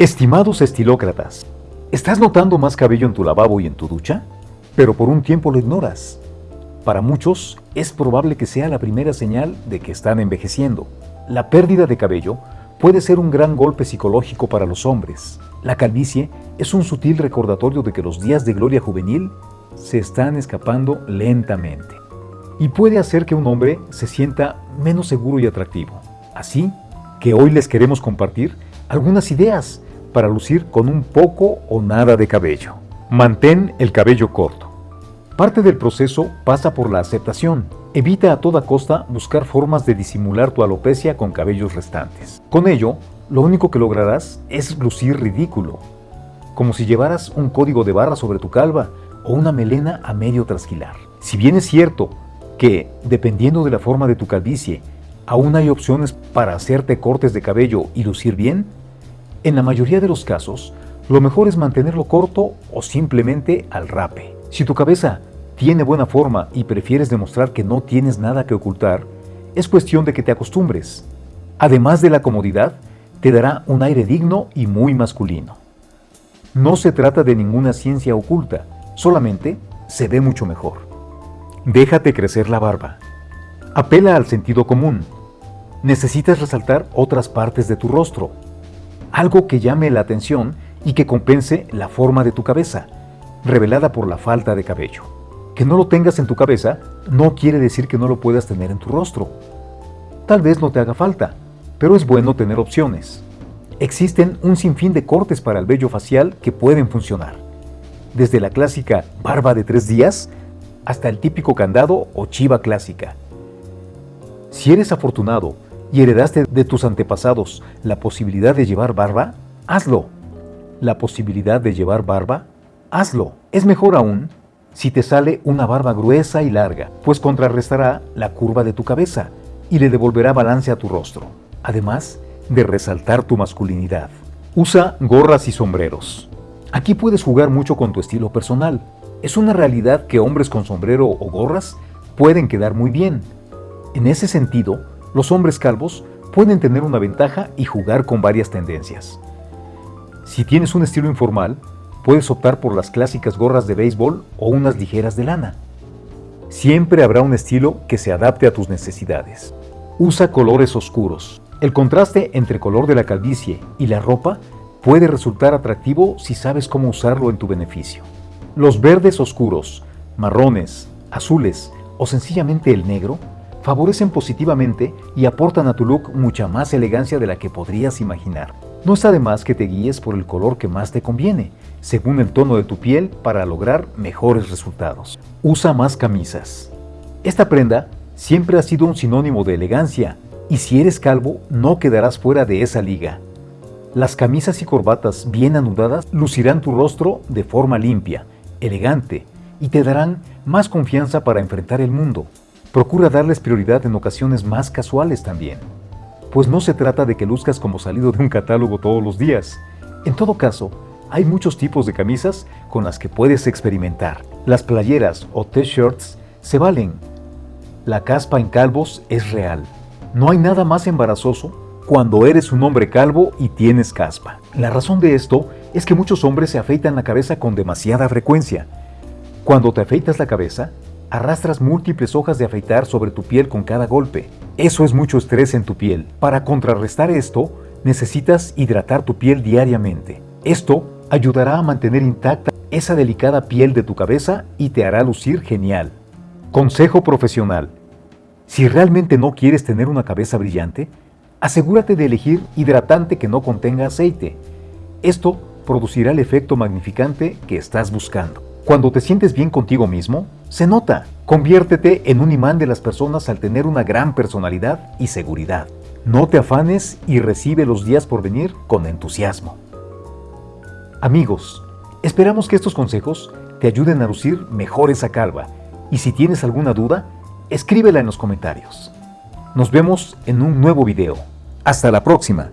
Estimados estilócratas, ¿estás notando más cabello en tu lavabo y en tu ducha? Pero por un tiempo lo ignoras. Para muchos, es probable que sea la primera señal de que están envejeciendo. La pérdida de cabello puede ser un gran golpe psicológico para los hombres. La calvicie es un sutil recordatorio de que los días de gloria juvenil se están escapando lentamente. Y puede hacer que un hombre se sienta menos seguro y atractivo. Así que hoy les queremos compartir algunas ideas para lucir con un poco o nada de cabello. Mantén el cabello corto. Parte del proceso pasa por la aceptación. Evita a toda costa buscar formas de disimular tu alopecia con cabellos restantes. Con ello, lo único que lograrás es lucir ridículo, como si llevaras un código de barra sobre tu calva o una melena a medio trasquilar. Si bien es cierto que, dependiendo de la forma de tu calvicie, aún hay opciones para hacerte cortes de cabello y lucir bien, en la mayoría de los casos, lo mejor es mantenerlo corto o simplemente al rape. Si tu cabeza tiene buena forma y prefieres demostrar que no tienes nada que ocultar, es cuestión de que te acostumbres. Además de la comodidad, te dará un aire digno y muy masculino. No se trata de ninguna ciencia oculta, solamente se ve mucho mejor. Déjate crecer la barba. Apela al sentido común. Necesitas resaltar otras partes de tu rostro, algo que llame la atención y que compense la forma de tu cabeza, revelada por la falta de cabello. Que no lo tengas en tu cabeza no quiere decir que no lo puedas tener en tu rostro. Tal vez no te haga falta, pero es bueno tener opciones. Existen un sinfín de cortes para el vello facial que pueden funcionar. Desde la clásica barba de tres días hasta el típico candado o chiva clásica. Si eres afortunado y heredaste de tus antepasados la posibilidad de llevar barba, hazlo. La posibilidad de llevar barba, hazlo. Es mejor aún si te sale una barba gruesa y larga, pues contrarrestará la curva de tu cabeza y le devolverá balance a tu rostro, además de resaltar tu masculinidad. Usa gorras y sombreros. Aquí puedes jugar mucho con tu estilo personal. Es una realidad que hombres con sombrero o gorras pueden quedar muy bien. En ese sentido, los hombres calvos pueden tener una ventaja y jugar con varias tendencias. Si tienes un estilo informal, puedes optar por las clásicas gorras de béisbol o unas ligeras de lana. Siempre habrá un estilo que se adapte a tus necesidades. Usa colores oscuros. El contraste entre color de la calvicie y la ropa puede resultar atractivo si sabes cómo usarlo en tu beneficio. Los verdes oscuros, marrones, azules o sencillamente el negro favorecen positivamente y aportan a tu look mucha más elegancia de la que podrías imaginar. No está de más que te guíes por el color que más te conviene, según el tono de tu piel para lograr mejores resultados. Usa más camisas. Esta prenda siempre ha sido un sinónimo de elegancia y si eres calvo no quedarás fuera de esa liga. Las camisas y corbatas bien anudadas lucirán tu rostro de forma limpia, elegante y te darán más confianza para enfrentar el mundo. Procura darles prioridad en ocasiones más casuales también, pues no se trata de que luzcas como salido de un catálogo todos los días. En todo caso, hay muchos tipos de camisas con las que puedes experimentar. Las playeras o t-shirts se valen. La caspa en calvos es real. No hay nada más embarazoso cuando eres un hombre calvo y tienes caspa. La razón de esto es que muchos hombres se afeitan la cabeza con demasiada frecuencia. Cuando te afeitas la cabeza, arrastras múltiples hojas de afeitar sobre tu piel con cada golpe. Eso es mucho estrés en tu piel. Para contrarrestar esto, necesitas hidratar tu piel diariamente. Esto ayudará a mantener intacta esa delicada piel de tu cabeza y te hará lucir genial. Consejo profesional. Si realmente no quieres tener una cabeza brillante, asegúrate de elegir hidratante que no contenga aceite. Esto producirá el efecto magnificante que estás buscando. Cuando te sientes bien contigo mismo, se nota. Conviértete en un imán de las personas al tener una gran personalidad y seguridad. No te afanes y recibe los días por venir con entusiasmo. Amigos, esperamos que estos consejos te ayuden a lucir mejor esa calva y si tienes alguna duda, escríbela en los comentarios. Nos vemos en un nuevo video. Hasta la próxima.